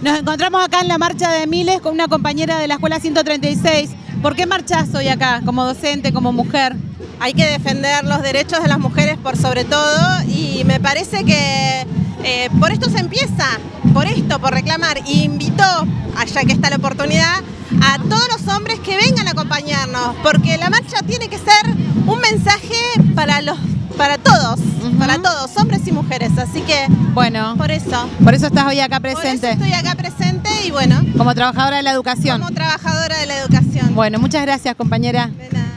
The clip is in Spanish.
Nos encontramos acá en la marcha de Miles con una compañera de la escuela 136. ¿Por qué marchás hoy acá, como docente, como mujer? Hay que defender los derechos de las mujeres por sobre todo y me parece que eh, por esto se empieza, por esto, por reclamar. Y invitó, allá que está la oportunidad, a todos los hombres que vengan a acompañarnos, porque la marcha tiene que ser un mensaje para los para todos, para todos, hombres y mujeres, así que bueno, por eso. Por eso estás hoy acá presente. Por eso estoy acá presente y bueno. Como trabajadora de la educación. Como trabajadora de la educación. Bueno, muchas gracias compañera. De nada.